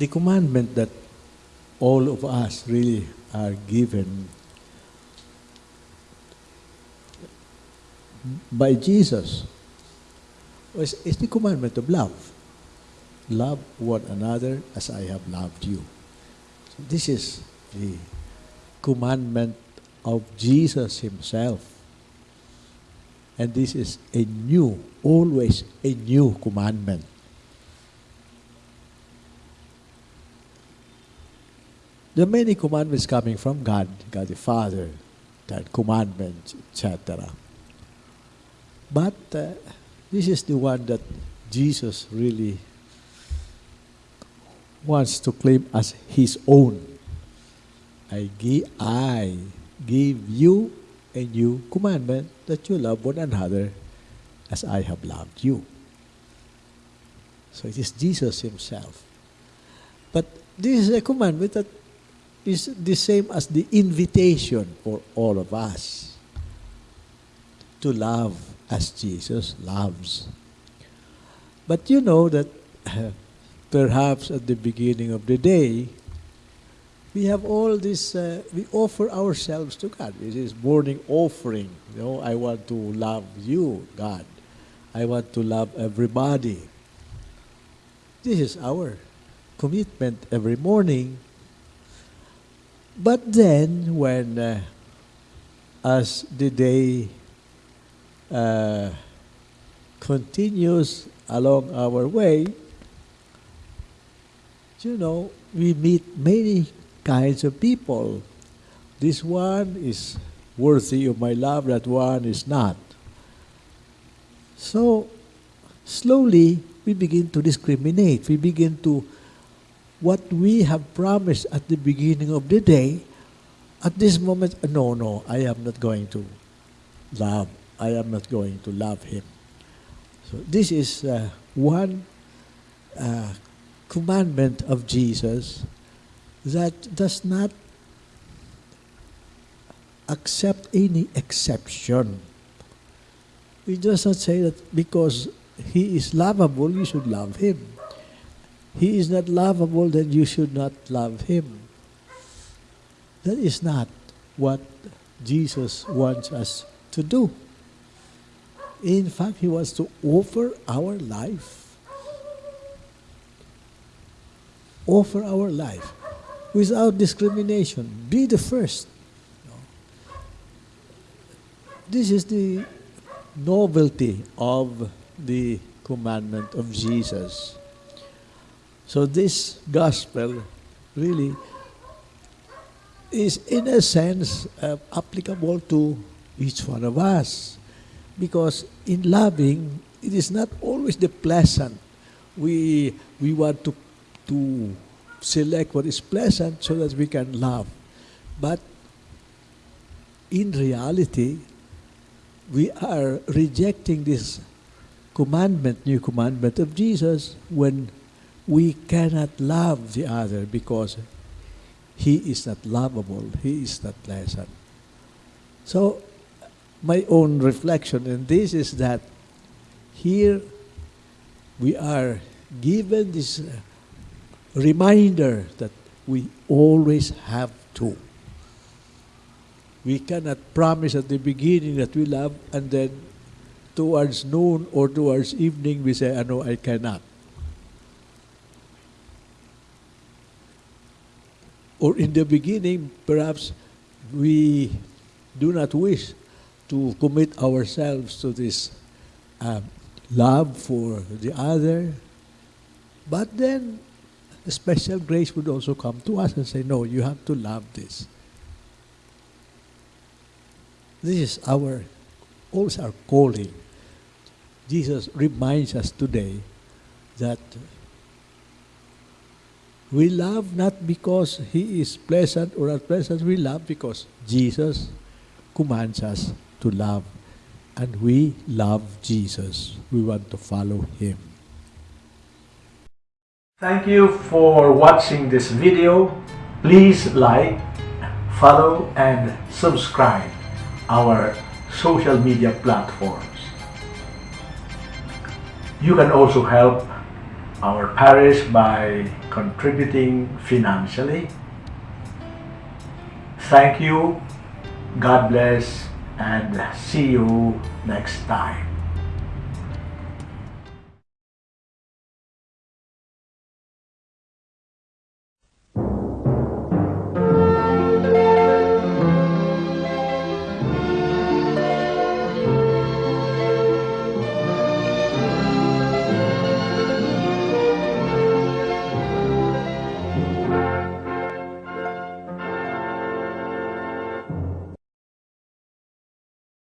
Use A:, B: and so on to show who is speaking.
A: the commandment that all of us really are given by Jesus is, is the commandment of love. Love one another as I have loved you. So this is the commandment of Jesus Himself. And this is a new, always a new commandment. There are many commandments coming from God, God the Father, that commandments, etc. But uh, this is the one that Jesus really wants to claim as his own. I give, I give you a new commandment that you love one another as I have loved you. So it is Jesus himself. But this is a commandment that is the same as the invitation for all of us to love as Jesus loves. But you know that perhaps at the beginning of the day, we have all this, uh, we offer ourselves to God. This is morning offering. You know, I want to love you, God. I want to love everybody. This is our commitment every morning. But then, when, uh, as the day uh, continues along our way, you know, we meet many kinds of people. This one is worthy of my love, that one is not. So, slowly, we begin to discriminate. We begin to, what we have promised at the beginning of the day, at this moment, no, no, I am not going to love. I am not going to love him. So this is uh, one uh, commandment of Jesus that does not accept any exception. It does not say that because he is lovable, you should love him. He is not lovable, then you should not love him. That is not what Jesus wants us to do. In fact, he wants to offer our life. Offer our life without discrimination. Be the first. This is the novelty of the commandment of Jesus. So this gospel really is in a sense uh, applicable to each one of us. Because in loving, it is not always the pleasant. We, we want to, to select what is pleasant so that we can love. But in reality, we are rejecting this commandment, new commandment of Jesus, when we cannot love the other because he is not lovable, he is not pleasant. So my own reflection in this is that here we are given this reminder that we always have to. We cannot promise at the beginning that we love and then towards noon or towards evening we say, ano, I cannot. Or in the beginning, perhaps we do not wish to commit ourselves to this uh, love for the other. But then a special grace would also come to us and say, no, you have to love this. This is our, also our calling. Jesus reminds us today that we love not because he is pleasant or unpleasant, we love because Jesus commands us to love. And we love Jesus. We want to follow Him.
B: Thank you for watching this video. Please like, follow, and subscribe our social media platforms. You can also help our parish by contributing financially. Thank you. God bless and see you next time.